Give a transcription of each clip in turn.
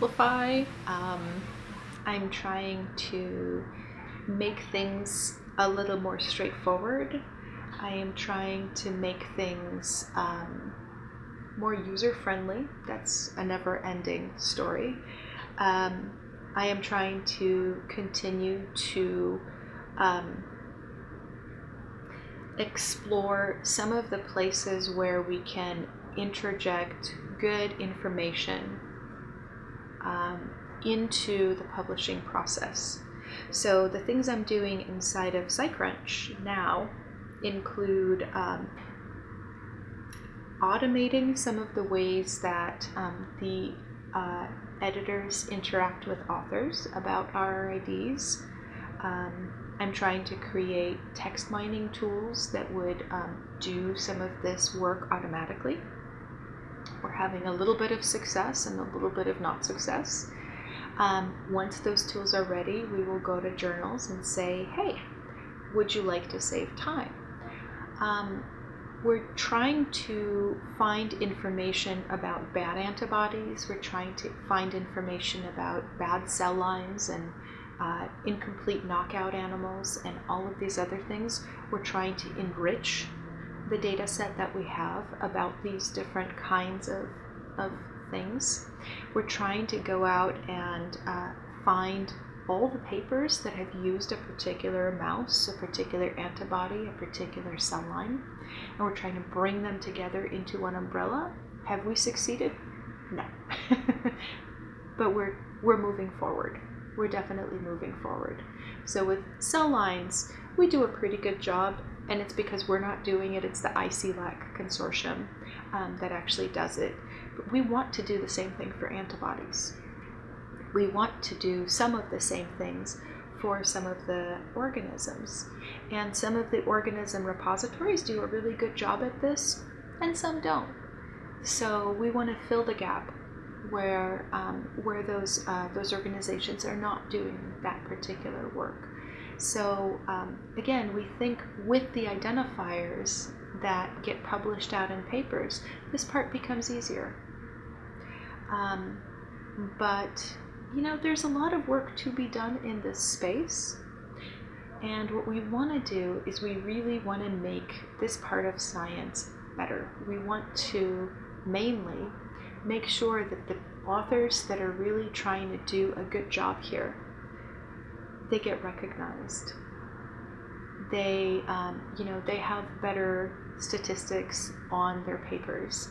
simplify. Um, I'm trying to make things a little more straightforward. I am trying to make things um, more user friendly. That's a never ending story. Um, I am trying to continue to um, explore some of the places where we can interject good information um, into the publishing process. So the things I'm doing inside of SciCrunch now include um, automating some of the ways that um, the uh, editors interact with authors about RRIDs. Um, I'm trying to create text mining tools that would um, do some of this work automatically. We're having a little bit of success and a little bit of not success. Um, once those tools are ready, we will go to journals and say, hey, would you like to save time? Um, we're trying to find information about bad antibodies. We're trying to find information about bad cell lines and uh, incomplete knockout animals and all of these other things. We're trying to enrich the data set that we have about these different kinds of, of things. We're trying to go out and uh, find all the papers that have used a particular mouse, a particular antibody, a particular cell line, and we're trying to bring them together into one umbrella. Have we succeeded? No. but we're we're moving forward. We're definitely moving forward. So with cell lines, we do a pretty good job, and it's because we're not doing it. It's the ICLAC consortium um, that actually does it. But we want to do the same thing for antibodies we want to do some of the same things for some of the organisms. And some of the organism repositories do a really good job at this, and some don't. So we want to fill the gap where um, where those uh, those organizations are not doing that particular work. So um, again, we think with the identifiers that get published out in papers, this part becomes easier. Um, but you know, there's a lot of work to be done in this space. And what we want to do is we really want to make this part of science better. We want to mainly make sure that the authors that are really trying to do a good job here, they get recognized. They, um, you know, they have better statistics on their papers.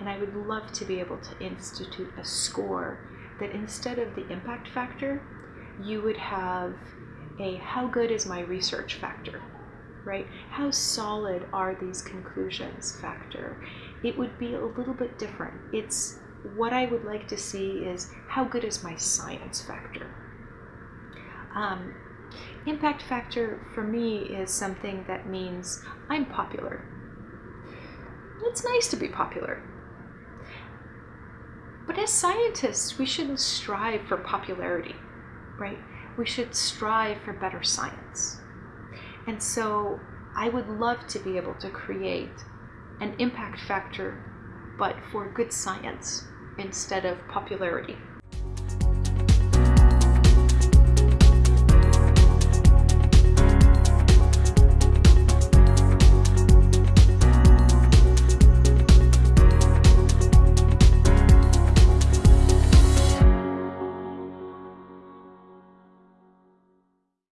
And I would love to be able to institute a score that instead of the impact factor, you would have a how good is my research factor, right? How solid are these conclusions factor? It would be a little bit different. It's what I would like to see is how good is my science factor? Um, impact factor for me is something that means I'm popular. It's nice to be popular. But as scientists, we shouldn't strive for popularity, right? We should strive for better science. And so I would love to be able to create an impact factor, but for good science instead of popularity.